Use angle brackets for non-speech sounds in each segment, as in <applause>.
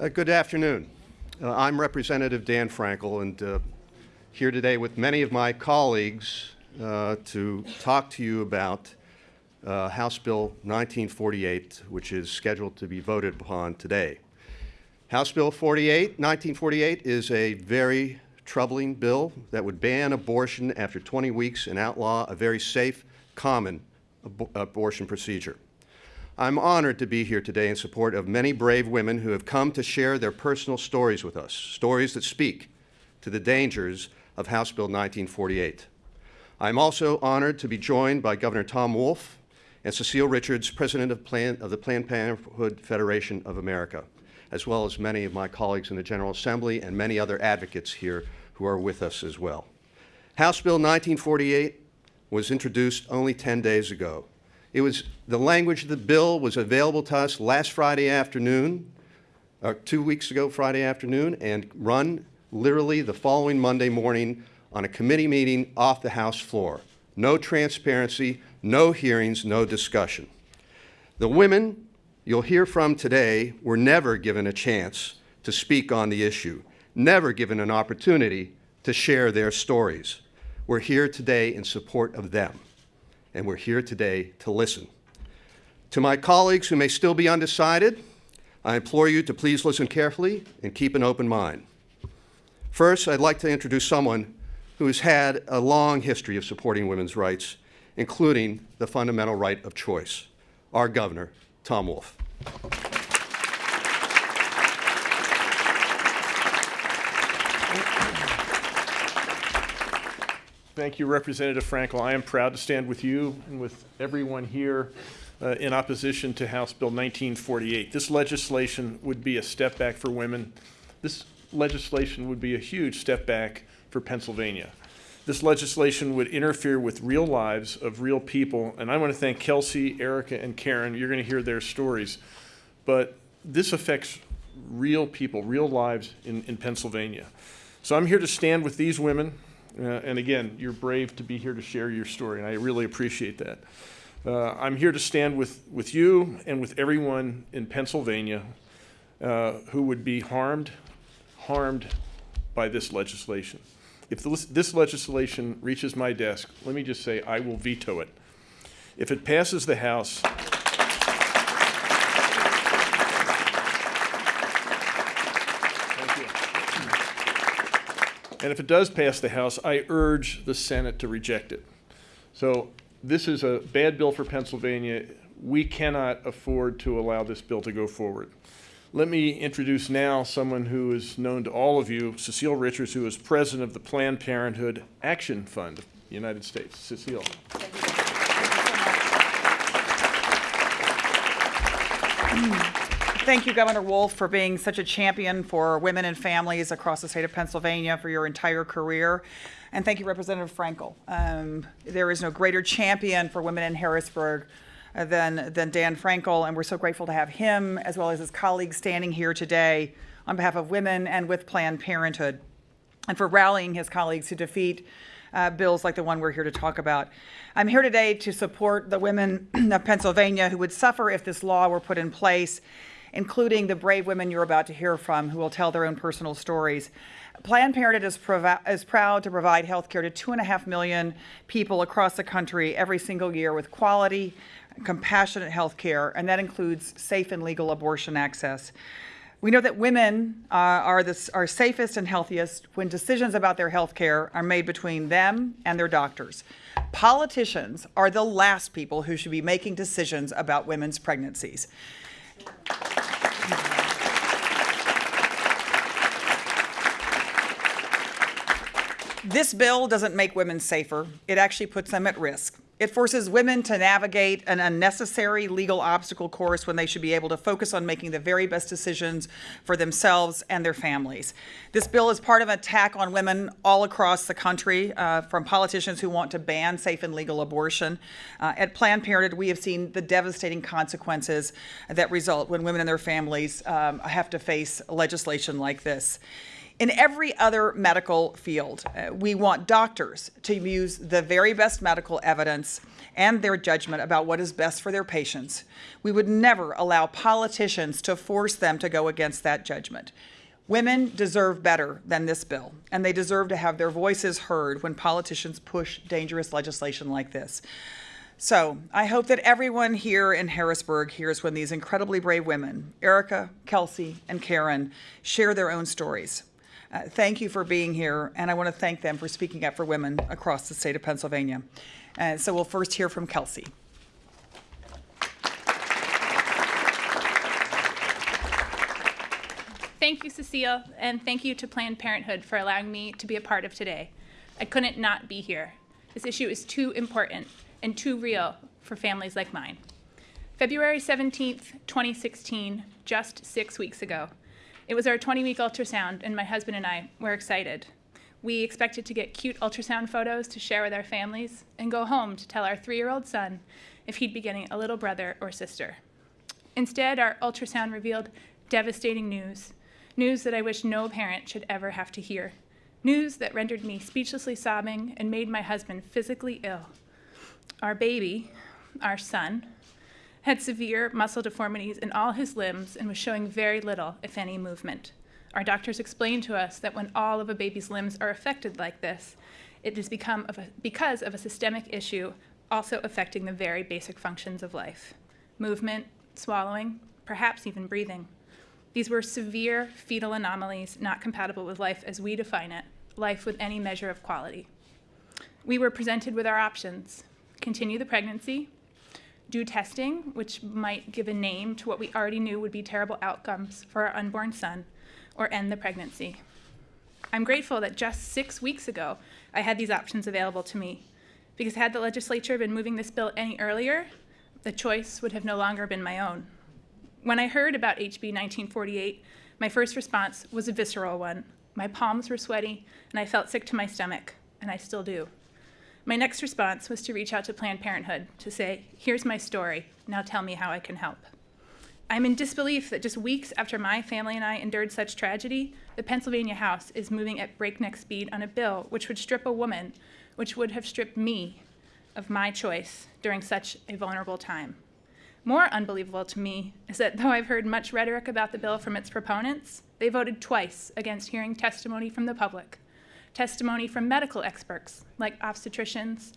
Uh, good afternoon. Uh, I'm Representative Dan Frankel and uh, here today with many of my colleagues uh, to talk to you about uh, House Bill 1948, which is scheduled to be voted upon today. House Bill 48, 1948 is a very troubling bill that would ban abortion after 20 weeks and outlaw a very safe, common ab abortion procedure. I'm honored to be here today in support of many brave women who have come to share their personal stories with us, stories that speak to the dangers of House Bill 1948. I'm also honored to be joined by Governor Tom Wolf and Cecile Richards, President of, Plan of the Planned Parenthood Federation of America, as well as many of my colleagues in the General Assembly and many other advocates here who are with us as well. House Bill 1948 was introduced only 10 days ago. It was, the language of the bill was available to us last Friday afternoon, uh, two weeks ago Friday afternoon, and run literally the following Monday morning on a committee meeting off the House floor. No transparency, no hearings, no discussion. The women you'll hear from today were never given a chance to speak on the issue, never given an opportunity to share their stories. We're here today in support of them and we're here today to listen. To my colleagues who may still be undecided, I implore you to please listen carefully and keep an open mind. First, I'd like to introduce someone who has had a long history of supporting women's rights, including the fundamental right of choice, our governor, Tom Wolf. Thank you, Representative Frankel. I am proud to stand with you and with everyone here uh, in opposition to House Bill 1948. This legislation would be a step back for women. This legislation would be a huge step back for Pennsylvania. This legislation would interfere with real lives of real people, and I want to thank Kelsey, Erica, and Karen. You're going to hear their stories. But this affects real people, real lives in, in Pennsylvania. So I'm here to stand with these women uh, and again, you're brave to be here to share your story, and I really appreciate that. Uh, I'm here to stand with, with you and with everyone in Pennsylvania uh, who would be harmed, harmed by this legislation. If this, this legislation reaches my desk, let me just say I will veto it. If it passes the House, And if it does pass the House, I urge the Senate to reject it. So this is a bad bill for Pennsylvania. We cannot afford to allow this bill to go forward. Let me introduce now someone who is known to all of you, Cecile Richards, who is president of the Planned Parenthood Action Fund United States. Cecile. Thank you, Governor Wolf, for being such a champion for women and families across the state of Pennsylvania for your entire career. And thank you, Representative Frankel. Um, there is no greater champion for women in Harrisburg uh, than, than Dan Frankel, and we're so grateful to have him as well as his colleagues standing here today on behalf of women and with Planned Parenthood, and for rallying his colleagues to defeat uh, bills like the one we're here to talk about. I'm here today to support the women <clears throat> of Pennsylvania who would suffer if this law were put in place including the brave women you're about to hear from who will tell their own personal stories. Planned Parenthood is, is, proud to provide health care to two and a half million people across the country every single year with quality, compassionate health care, and that includes safe and legal abortion access. We know that women uh, are, the, are safest and healthiest when decisions about their health care are made between them and their doctors. Politicians are the last people who should be making decisions about women's pregnancies. This bill doesn't make women safer. It actually puts them at risk. It forces women to navigate an unnecessary legal obstacle course when they should be able to focus on making the very best decisions for themselves and their families. This bill is part of an attack on women all across the country uh, from politicians who want to ban safe and legal abortion. Uh, at Planned Parenthood, we have seen the devastating consequences that result when women and their families um, have to face legislation like this. In every other medical field, uh, we want doctors to use the very best medical evidence and their judgment about what is best for their patients. We would never allow politicians to force them to go against that judgment. Women deserve better than this bill, and they deserve to have their voices heard when politicians push dangerous legislation like this. So I hope that everyone here in Harrisburg hears when these incredibly brave women, Erica, Kelsey, and Karen, share their own stories. Uh, thank you for being here, and I want to thank them for speaking up for women across the state of Pennsylvania. And so we'll first hear from Kelsey. Thank you, Cecile, and thank you to Planned Parenthood for allowing me to be a part of today. I couldn't not be here. This issue is too important and too real for families like mine. February 17th, 2016, just six weeks ago. It was our 20 week ultrasound, and my husband and I were excited. We expected to get cute ultrasound photos to share with our families and go home to tell our three year old son if he'd be getting a little brother or sister. Instead, our ultrasound revealed devastating news news that I wish no parent should ever have to hear. News that rendered me speechlessly sobbing and made my husband physically ill. Our baby, our son, had severe muscle deformities in all his limbs and was showing very little, if any, movement. Our doctors explained to us that when all of a baby's limbs are affected like this, it is become of a, because of a systemic issue also affecting the very basic functions of life movement, swallowing, perhaps even breathing. These were severe fetal anomalies not compatible with life as we define it, life with any measure of quality. We were presented with our options continue the pregnancy, do testing, which might give a name to what we already knew would be terrible outcomes for our unborn son, or end the pregnancy. I'm grateful that just six weeks ago I had these options available to me, because had the legislature been moving this bill any earlier, the choice would have no longer been my own. When I heard about HB 1948, my first response was a visceral one. My palms were sweaty, and I felt sick to my stomach, and I still do. My next response was to reach out to Planned Parenthood to say, Here's my story, now tell me how I can help. I'm in disbelief that just weeks after my family and I endured such tragedy, the Pennsylvania House is moving at breakneck speed on a bill which would strip a woman, which would have stripped me, of my choice during such a vulnerable time. More unbelievable to me is that though I've heard much rhetoric about the bill from its proponents, they voted twice against hearing testimony from the public, testimony from medical experts like obstetricians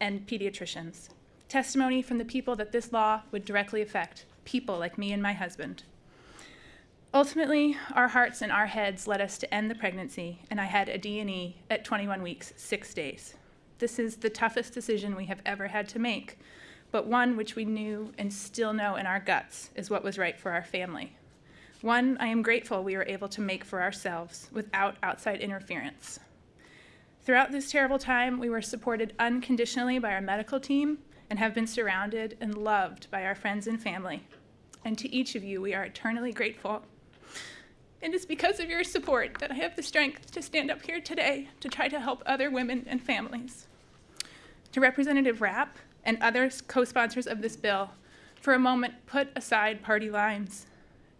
and pediatricians, testimony from the people that this law would directly affect, people like me and my husband. Ultimately, our hearts and our heads led us to end the pregnancy, and I had a D&E at 21 weeks, 6 days. This is the toughest decision we have ever had to make but one which we knew and still know in our guts is what was right for our family. One I am grateful we were able to make for ourselves without outside interference. Throughout this terrible time, we were supported unconditionally by our medical team and have been surrounded and loved by our friends and family. And to each of you, we are eternally grateful. And It is because of your support that I have the strength to stand up here today to try to help other women and families. To Representative Rapp, and other co sponsors of this bill, for a moment put aside party lines.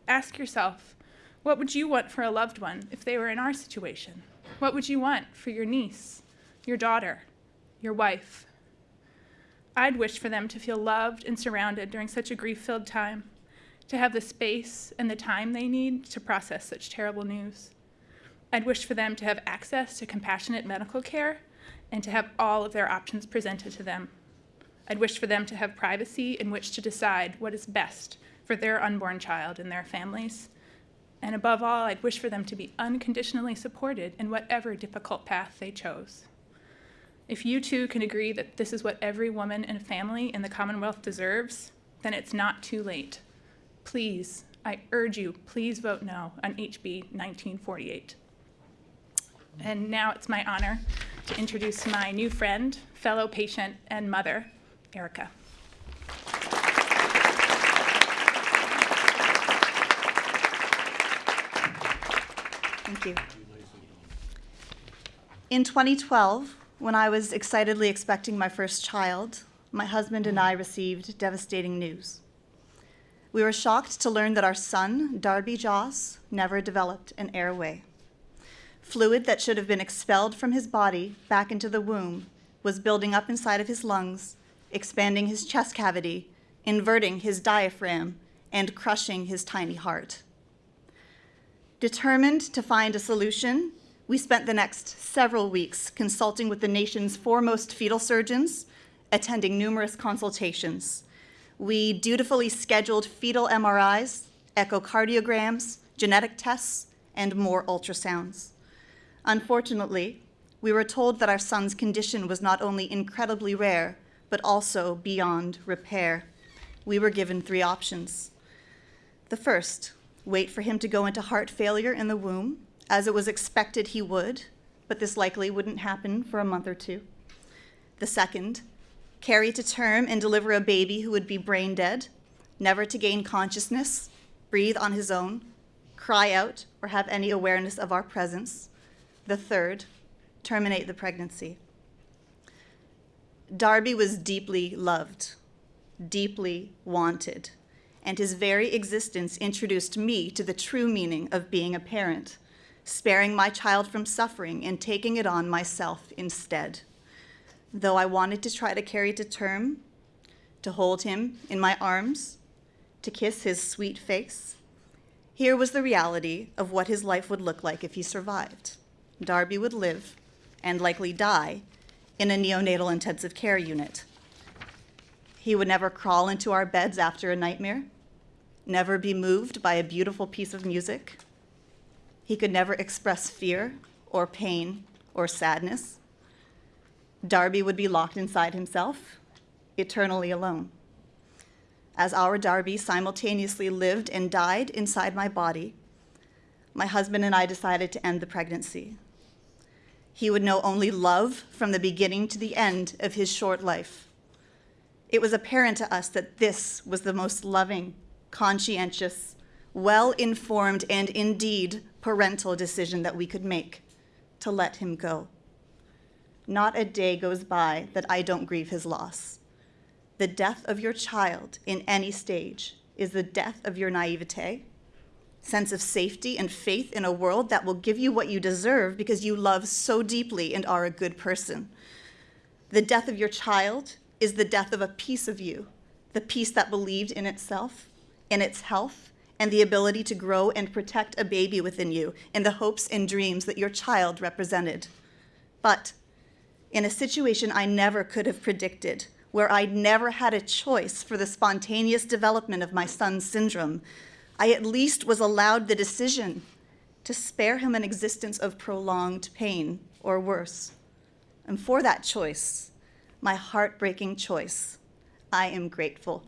Ask yourself what would you want for a loved one if they were in our situation? What would you want for your niece, your daughter, your wife? I'd wish for them to feel loved and surrounded during such a grief filled time, to have the space and the time they need to process such terrible news. I'd wish for them to have access to compassionate medical care and to have all of their options presented to them. I'd wish for them to have privacy in which to decide what is best for their unborn child and their families. And above all, I'd wish for them to be unconditionally supported in whatever difficult path they chose. If you too can agree that this is what every woman and family in the Commonwealth deserves, then it's not too late. Please, I urge you, please vote no on HB 1948. And now it's my honor to introduce my new friend, fellow patient, and mother, Erica. Thank you. In 2012, when I was excitedly expecting my first child, my husband and I received devastating news. We were shocked to learn that our son, Darby Joss, never developed an airway. Fluid that should have been expelled from his body back into the womb was building up inside of his lungs, expanding his chest cavity, inverting his diaphragm, and crushing his tiny heart. Determined to find a solution, we spent the next several weeks consulting with the nation's foremost fetal surgeons, attending numerous consultations. We dutifully scheduled fetal MRIs, echocardiograms, genetic tests, and more ultrasounds. Unfortunately, we were told that our son's condition was not only incredibly rare, but also beyond repair. We were given three options. The first, wait for him to go into heart failure in the womb, as it was expected he would, but this likely wouldn't happen for a month or two. The second, carry to term and deliver a baby who would be brain dead, never to gain consciousness, breathe on his own, cry out, or have any awareness of our presence. The third, terminate the pregnancy. Darby was deeply loved, deeply wanted, and his very existence introduced me to the true meaning of being a parent, sparing my child from suffering and taking it on myself instead. Though I wanted to try to carry to term, to hold him in my arms, to kiss his sweet face, here was the reality of what his life would look like if he survived. Darby would live, and likely die, in a neonatal intensive care unit. He would never crawl into our beds after a nightmare, never be moved by a beautiful piece of music. He could never express fear or pain or sadness. Darby would be locked inside himself, eternally alone. As our Darby simultaneously lived and died inside my body, my husband and I decided to end the pregnancy. He would know only love from the beginning to the end of his short life. It was apparent to us that this was the most loving, conscientious, well informed, and indeed parental decision that we could make to let him go. Not a day goes by that I don't grieve his loss. The death of your child in any stage is the death of your naivete, sense of safety, and faith in a world that will give you what you deserve because you love so deeply and are a good person. The death of your child is the death of a piece of you, the piece that believed in itself, in its health, and the ability to grow and protect a baby within you in the hopes and dreams that your child represented. But in a situation I never could have predicted, where I never had a choice for the spontaneous development of my son's syndrome, I at least was allowed the decision to spare him an existence of prolonged pain or worse. And for that choice, my heartbreaking choice, I am grateful.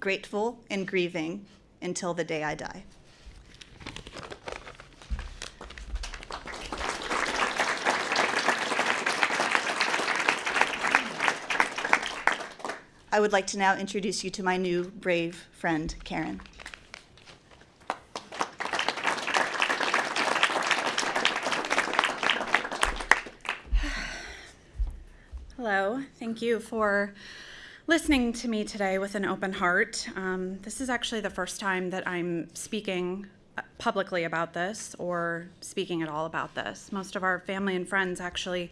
Grateful and grieving until the day I die. I would like to now introduce you to my new brave friend, Karen. Hello, thank you for listening to me today with an open heart. Um, this is actually the first time that I'm speaking uh, publicly about this or speaking at all about this. Most of our family and friends actually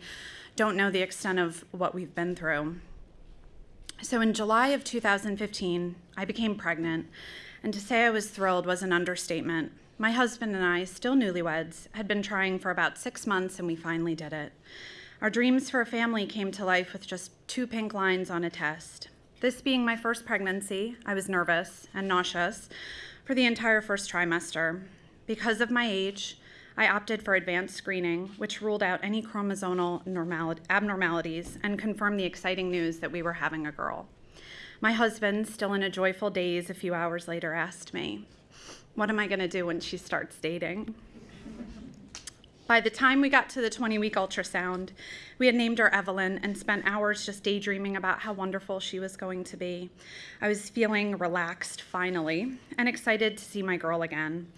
don't know the extent of what we've been through. So, in July of 2015, I became pregnant, and to say I was thrilled was an understatement. My husband and I, still newlyweds, had been trying for about six months, and we finally did it. Our dreams for a family came to life with just two pink lines on a test. This being my first pregnancy, I was nervous and nauseous for the entire first trimester. Because of my age, I opted for advanced screening, which ruled out any chromosomal abnormalities and confirmed the exciting news that we were having a girl. My husband, still in a joyful daze a few hours later, asked me, What am I going to do when she starts dating? By the time we got to the 20 week ultrasound, we had named her Evelyn and spent hours just daydreaming about how wonderful she was going to be. I was feeling relaxed finally and excited to see my girl again.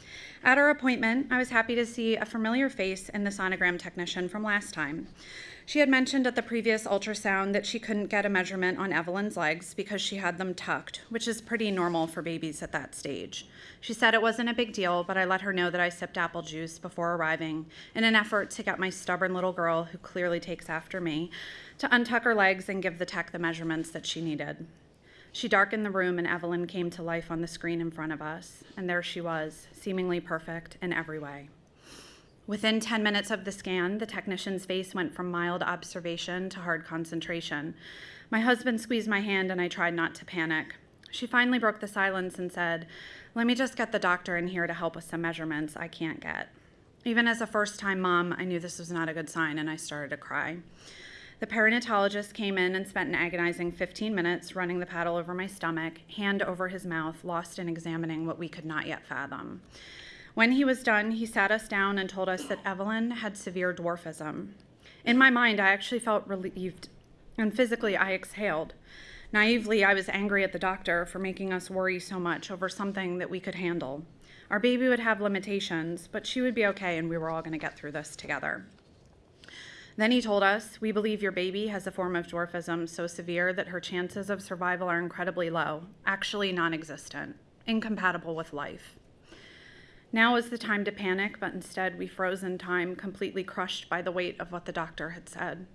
At our appointment, I was happy to see a familiar face in the sonogram technician from last time. She had mentioned at the previous ultrasound that she couldn't get a measurement on Evelyn's legs because she had them tucked, which is pretty normal for babies at that stage. She said it wasn't a big deal, but I let her know that I sipped apple juice before arriving in an effort to get my stubborn little girl, who clearly takes after me, to untuck her legs and give the tech the measurements that she needed. She darkened the room, and Evelyn came to life on the screen in front of us, and there she was, seemingly perfect in every way. Within 10 minutes of the scan, the technician's face went from mild observation to hard concentration. My husband squeezed my hand, and I tried not to panic. She finally broke the silence and said, Let me just get the doctor in here to help with some measurements I can't get. Even as a first time mom, I knew this was not a good sign, and I started to cry. The perinatologist came in and spent an agonizing 15 minutes running the paddle over my stomach, hand over his mouth, lost in examining what we could not yet fathom. When he was done, he sat us down and told us that Evelyn had severe dwarfism. In my mind, I actually felt relieved, and physically, I exhaled. Naively, I was angry at the doctor for making us worry so much over something that we could handle. Our baby would have limitations, but she would be okay, and we were all going to get through this together. Then he told us, We believe your baby has a form of dwarfism so severe that her chances of survival are incredibly low, actually non existent, incompatible with life. Now was the time to panic, but instead we froze in time, completely crushed by the weight of what the doctor had said.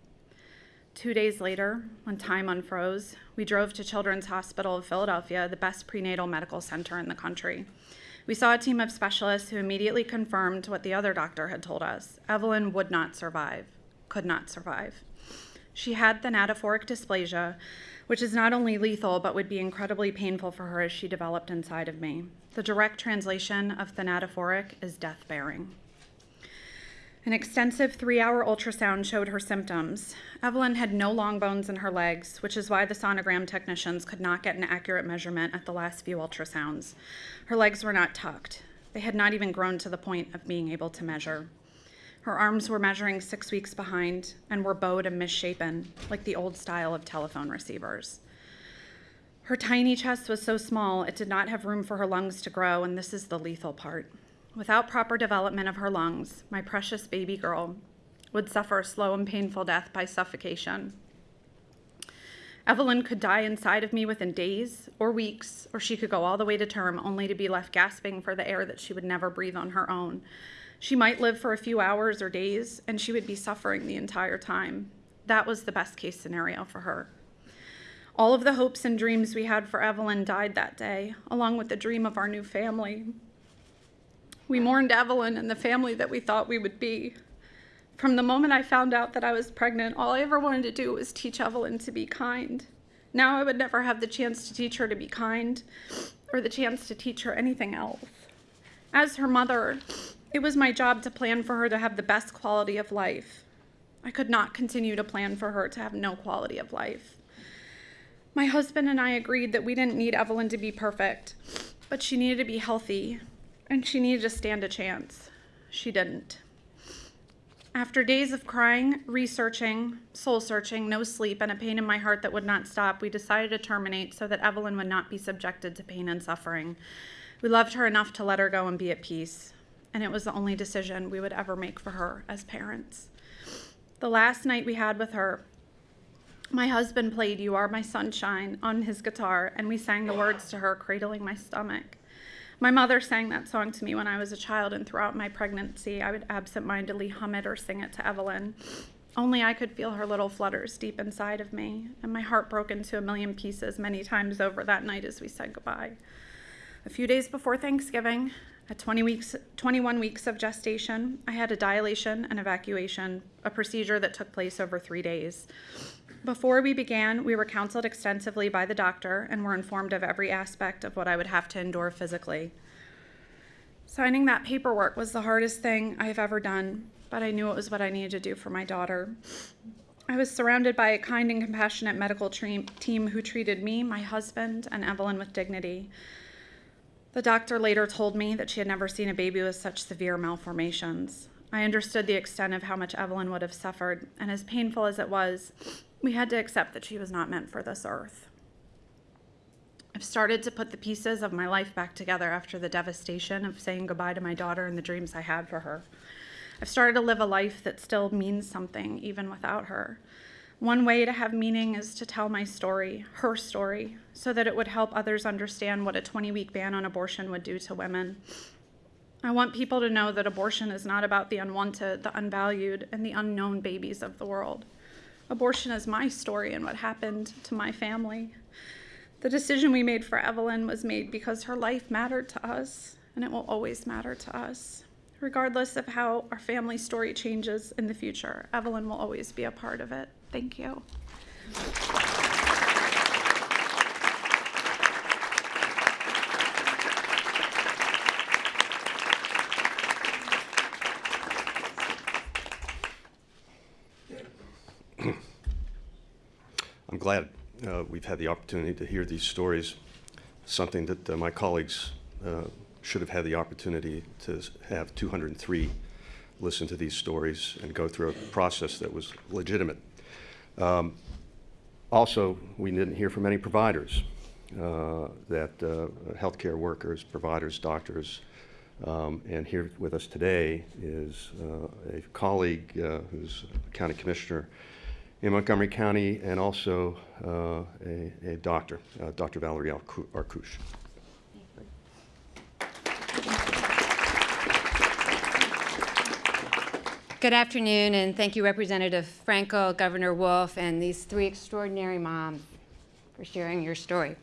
Two days later, when time unfroze, we drove to Children's Hospital of Philadelphia, the best prenatal medical center in the country. We saw a team of specialists who immediately confirmed what the other doctor had told us Evelyn would not survive, could not survive. She had thanatophoric dysplasia, which is not only lethal but would be incredibly painful for her as she developed inside of me. The direct translation of thanatophoric is death bearing. An extensive three hour ultrasound showed her symptoms. Evelyn had no long bones in her legs, which is why the sonogram technicians could not get an accurate measurement at the last few ultrasounds. Her legs were not tucked. They had not even grown to the point of being able to measure. Her arms were measuring six weeks behind and were bowed and misshapen, like the old style of telephone receivers. Her tiny chest was so small it did not have room for her lungs to grow, and this is the lethal part. Without proper development of her lungs, my precious baby girl would suffer a slow and painful death by suffocation. Evelyn could die inside of me within days or weeks, or she could go all the way to term only to be left gasping for the air that she would never breathe on her own. She might live for a few hours or days, and she would be suffering the entire time. That was the best case scenario for her. All of the hopes and dreams we had for Evelyn died that day, along with the dream of our new family. We mourned Evelyn and the family that we thought we would be. From the moment I found out that I was pregnant, all I ever wanted to do was teach Evelyn to be kind. Now I would never have the chance to teach her to be kind or the chance to teach her anything else. As her mother, it was my job to plan for her to have the best quality of life. I could not continue to plan for her to have no quality of life. My husband and I agreed that we didn't need Evelyn to be perfect, but she needed to be healthy and she needed to stand a chance. She didn't. After days of crying, researching, soul searching, no sleep, and a pain in my heart that would not stop, we decided to terminate so that Evelyn would not be subjected to pain and suffering. We loved her enough to let her go and be at peace, and it was the only decision we would ever make for her as parents. The last night we had with her, my husband played You Are My Sunshine on his guitar, and we sang the words to her, cradling my stomach. My mother sang that song to me when I was a child, and throughout my pregnancy, I would absentmindedly hum it or sing it to Evelyn. Only I could feel her little flutters deep inside of me, and my heart broke into a million pieces many times over that night as we said goodbye. A few days before Thanksgiving, at 20 weeks, 21 weeks of gestation, I had a dilation and evacuation, a procedure that took place over three days. Before we began, we were counseled extensively by the doctor and were informed of every aspect of what I would have to endure physically. Signing that paperwork was the hardest thing I have ever done, but I knew it was what I needed to do for my daughter. I was surrounded by a kind and compassionate medical team who treated me, my husband, and Evelyn with dignity. The doctor later told me that she had never seen a baby with such severe malformations. I understood the extent of how much Evelyn would have suffered, and as painful as it was, we had to accept that she was not meant for this earth. I've started to put the pieces of my life back together after the devastation of saying goodbye to my daughter and the dreams I had for her. I've started to live a life that still means something even without her. One way to have meaning is to tell my story, her story, so that it would help others understand what a 20 week ban on abortion would do to women. I want people to know that abortion is not about the unwanted, the unvalued, and the unknown babies of the world. Abortion is my story and what happened to my family. The decision we made for Evelyn was made because her life mattered to us, and it will always matter to us. Regardless of how our family story changes in the future, Evelyn will always be a part of it. Thank you. <clears throat> I'm glad uh, we've had the opportunity to hear these stories, something that uh, my colleagues uh, should have had the opportunity to have 203 listen to these stories and go through a process that was legitimate. Um, Also, we didn't hear from any providers, uh, that uh, healthcare workers, providers, doctors, um, and here with us today is uh, a colleague uh, who's a county commissioner in Montgomery County and also uh, a, a doctor, uh, Dr. Valerie Arcou- Arkoosh. Good afternoon, and thank you, Representative Frankel, Governor Wolf, and these three extraordinary moms for sharing your story.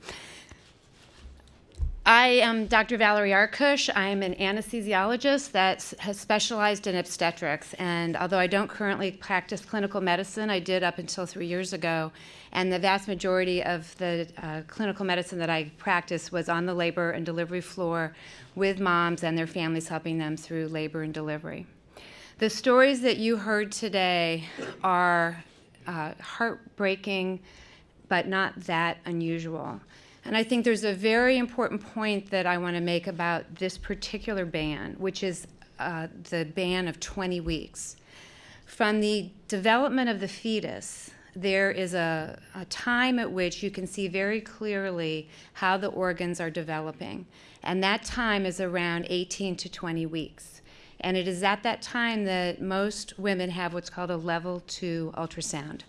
I am Dr. Valerie Arkoosh. I am an anesthesiologist that has specialized in obstetrics. And although I don't currently practice clinical medicine, I did up until three years ago. And the vast majority of the uh, clinical medicine that I practiced was on the labor and delivery floor with moms and their families, helping them through labor and delivery. The stories that you heard today are uh, heartbreaking, but not that unusual. And I think there's a very important point that I want to make about this particular ban, which is uh, the ban of 20 weeks. From the development of the fetus, there is a, a time at which you can see very clearly how the organs are developing. And that time is around 18 to 20 weeks. And it is at that time that most women have what's called a level two ultrasound.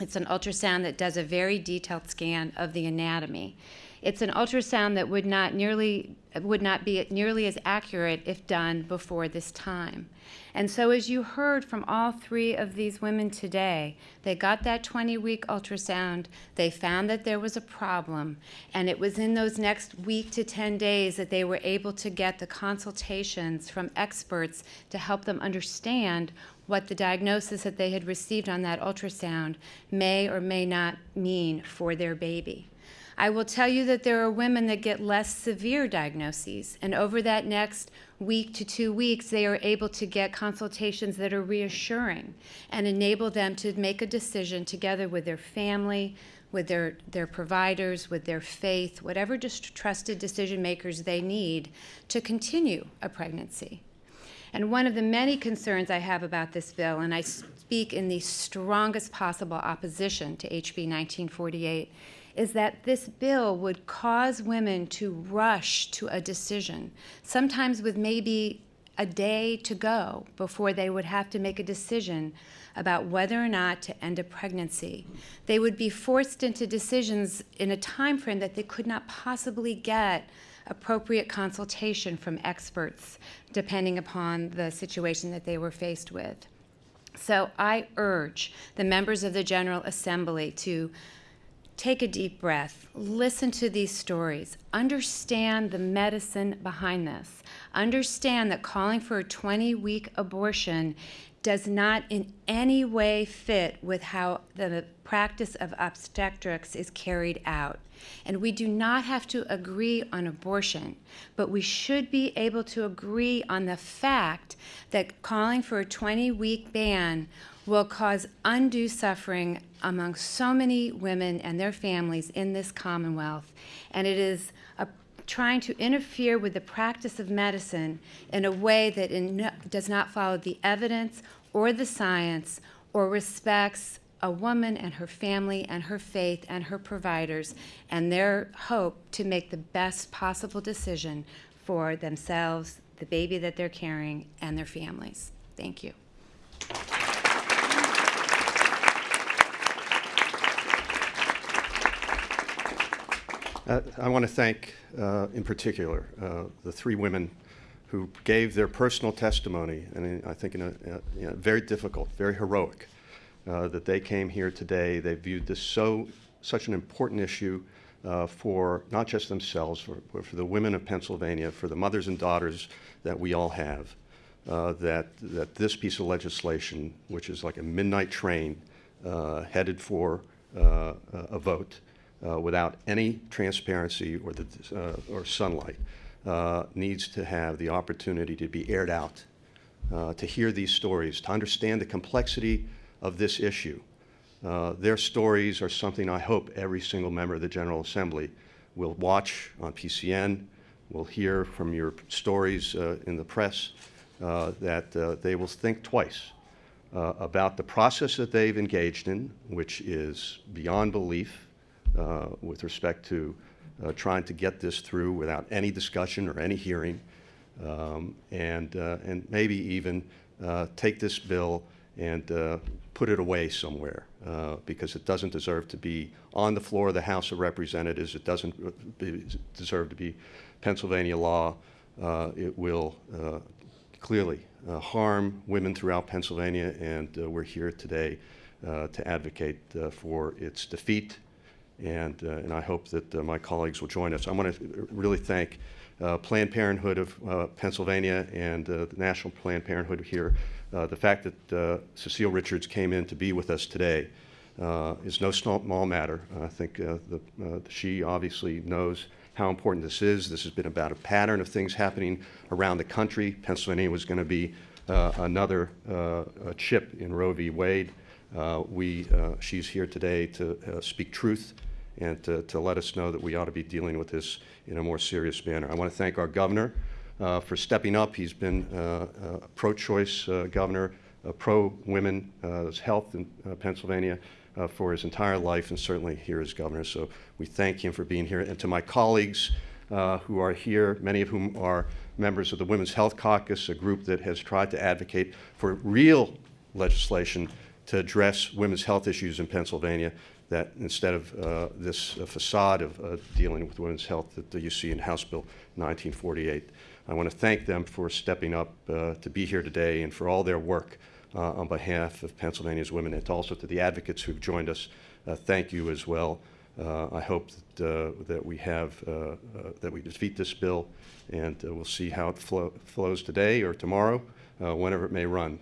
It's an ultrasound that does a very detailed scan of the anatomy. It's an ultrasound that would not nearly would not be nearly as accurate if done before this time. And so as you heard from all three of these women today, they got that 20-week ultrasound, they found that there was a problem, and it was in those next week to 10 days that they were able to get the consultations from experts to help them understand what the diagnosis that they had received on that ultrasound may or may not mean for their baby. I will tell you that there are women that get less severe diagnoses, and over that next week to two weeks, they are able to get consultations that are reassuring and enable them to make a decision together with their family, with their, their providers, with their faith, whatever just trusted decision makers they need to continue a pregnancy. And one of the many concerns I have about this bill, and I speak in the strongest possible opposition to HB 1948, is that this bill would cause women to rush to a decision, sometimes with maybe a day to go before they would have to make a decision about whether or not to end a pregnancy. They would be forced into decisions in a time frame that they could not possibly get appropriate consultation from experts depending upon the situation that they were faced with. So I urge the members of the General Assembly to take a deep breath, listen to these stories, understand the medicine behind this, understand that calling for a 20 week abortion does not in any way fit with how the practice of obstetrics is carried out. And we do not have to agree on abortion, but we should be able to agree on the fact that calling for a 20 week ban will cause undue suffering among so many women and their families in this Commonwealth. And it is a, trying to interfere with the practice of medicine in a way that in does not follow the evidence or the science or respects a woman and her family and her faith and her providers and their hope to make the best possible decision for themselves, the baby that they're carrying, and their families. Thank you. Uh, I want to thank, uh, in particular, uh, the three women who gave their personal testimony, and I think in a, you know, very difficult, very heroic, uh, that they came here today. They viewed this so, such an important issue uh, for not just themselves, for, but for the women of Pennsylvania, for the mothers and daughters that we all have, uh, that, that this piece of legislation, which is like a midnight train headed for a a vote, uh, without any transparency or, the, uh, or sunlight, uh, needs to have the opportunity to be aired out, uh, to hear these stories, to understand the complexity of this issue. Uh, their stories are something I hope every single member of the General Assembly will watch on PCN, will hear from your stories uh, in the press, that they will think twice about the process that they've engaged in, which is beyond belief uh, with respect to uh, trying to get this through without any discussion or any hearing, um, and, uh, and maybe even uh, take this bill and uh, put it away somewhere, because it doesn't deserve to be on the floor of the House of Representatives. It doesn't deserve to be Pennsylvania law. It will clearly uh, harm women throughout Pennsylvania, and uh, we're here today uh, to advocate for its defeat, and, uh, and I hope that uh, my colleagues will join us. I want to really thank uh, Planned Parenthood of Pennsylvania and the National Planned Parenthood here. The fact that Cecile Richards came in to be with us today is no small matter. I think the, she obviously knows how important this is. This has been about a pattern of things happening around the country. Pennsylvania was going to be uh, another uh, chip in Roe v. Wade. Uh, we, she's here today to speak truth and to, to let us know that we ought to be dealing with this in a more serious manner. I want to thank our governor uh, for stepping up. He's been uh, a pro-choice uh, governor, a pro-women uh, health in uh, Pennsylvania uh, for his entire life, and certainly here as governor. So we thank him for being here. And to my colleagues who are here, many of whom are members of the Women's Health Caucus, a group that has tried to advocate for real legislation to address women's health issues in Pennsylvania, that instead of uh, this uh, facade of uh, dealing with women's health that you see in House Bill 1948. I want to thank them for stepping up uh, to be here today and for all their work on behalf of Pennsylvania's women, and also to the advocates who've joined us. Thank you as well. Uh, I hope that, uh, that we have uh, that we defeat this bill, and we'll see how it flow, flows today or tomorrow, whenever it may run.